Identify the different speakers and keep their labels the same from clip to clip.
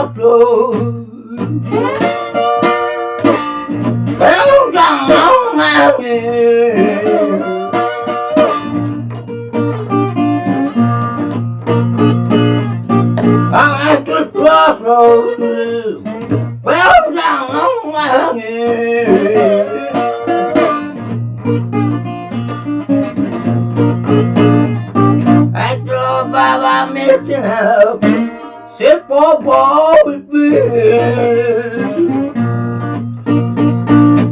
Speaker 1: out road. Well, down on my way. I could the well down on my head. I drove by my missing help. Sit ball with me.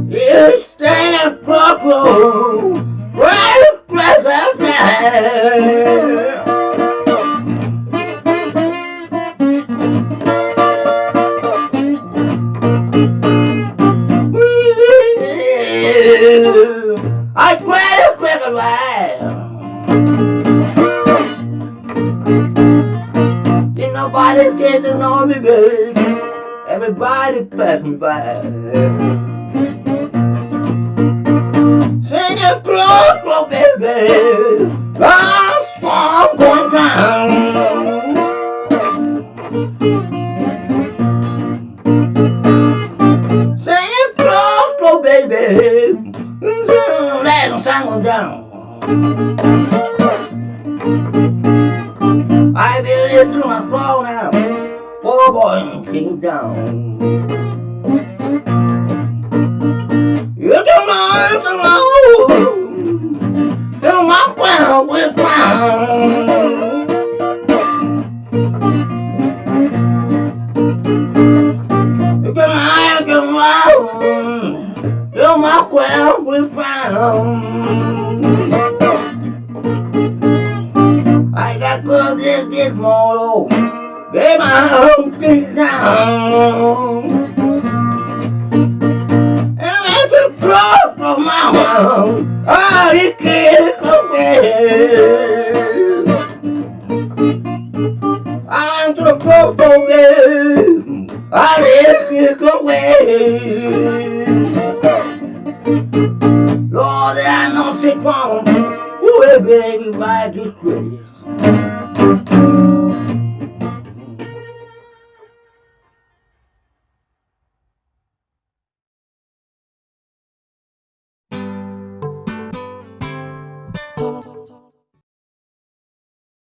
Speaker 1: You stand a purple, right across I quit a quick. Nobody get to know me, baby. Everybody pass me by. Sing it close, close, baby. I'm far going down. Baby. Let them believe to my soul now. Oh boy, sing down. You can run to road. To my ground with ground. You can Baby, I'm getting down. And I can close for my mom. Oh, you can't away. I'm to go for me. I can't away. Lord, I know she won't. Ooh, baby, why you crazy?